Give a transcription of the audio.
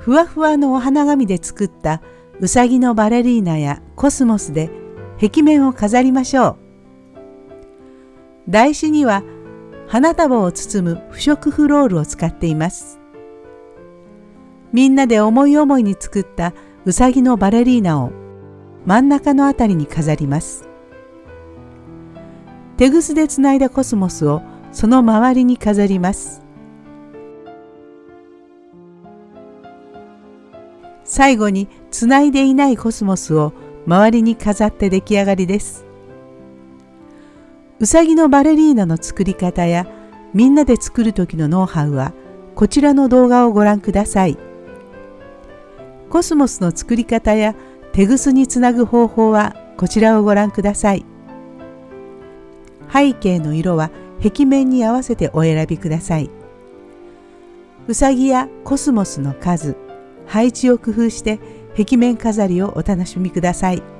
ふわふわのお花紙で作ったうさぎのバレリーナやコスモスで壁面を飾りましょう。台紙には花束を包む不織布ロールを使っています。みんなで思い思いに作ったうさぎのバレリーナを真ん中のあたりに飾ります。手ぐすでつないだコスモスをその周りに飾ります。最後につないでいないコスモスを周りに飾って出来上がりです。うさぎのバレリーナの作り方やみんなで作る時のノウハウはこちらの動画をご覧ください。コスモスの作り方や手ぐすにつなぐ方法はこちらをご覧ください。背景の色は壁面に合わせてお選びください。うさぎやコスモスの数、配置を工夫して壁面飾りをお楽しみください。